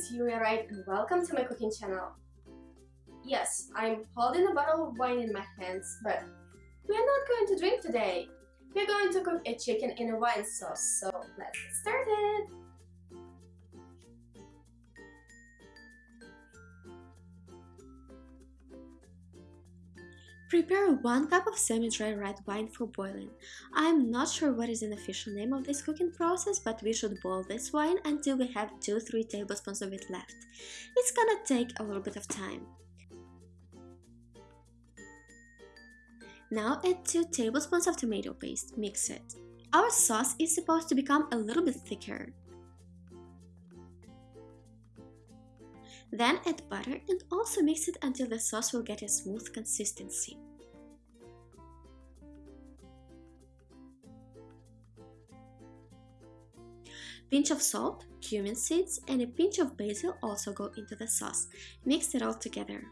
is Yulia Wright and welcome to my cooking channel. Yes, I'm holding a bottle of wine in my hands, but we are not going to drink today. We're going to cook a chicken in a wine sauce, so let's get started! Prepare 1 cup of semi-dry red wine for boiling. I'm not sure what is an official name of this cooking process, but we should boil this wine until we have 2-3 tablespoons of it left. It's gonna take a little bit of time. Now add 2 tablespoons of tomato paste, mix it. Our sauce is supposed to become a little bit thicker. Then add butter and also mix it until the sauce will get a smooth consistency. Pinch of salt, cumin seeds and a pinch of basil also go into the sauce. Mix it all together.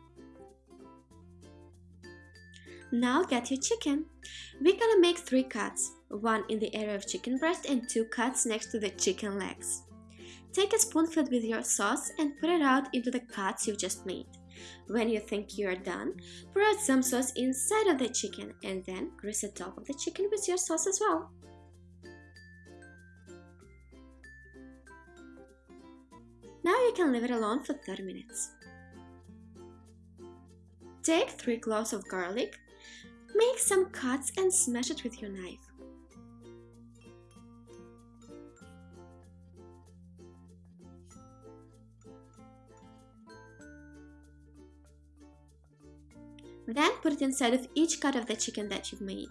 Now get your chicken. We're gonna make three cuts, one in the area of chicken breast and two cuts next to the chicken legs. Take a spoonful with your sauce and put it out into the cuts you just made. When you think you are done, pour out some sauce inside of the chicken and then grease the top of the chicken with your sauce as well. Now you can leave it alone for 30 minutes. Take 3 cloves of garlic, make some cuts and smash it with your knife. Then put it inside of each cut of the chicken that you've made.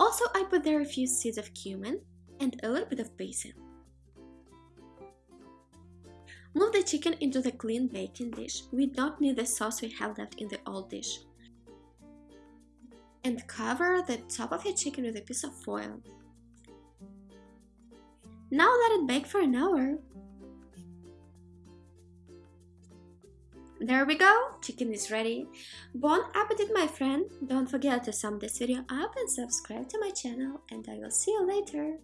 Also, I put there a few seeds of cumin and a little bit of basil. Move the chicken into the clean baking dish. We don't need the sauce we have left in the old dish. And cover the top of your chicken with a piece of foil. Now let it bake for an hour. There we go, chicken is ready. Bon appetit my friend, don't forget to sum this video up and subscribe to my channel and I will see you later.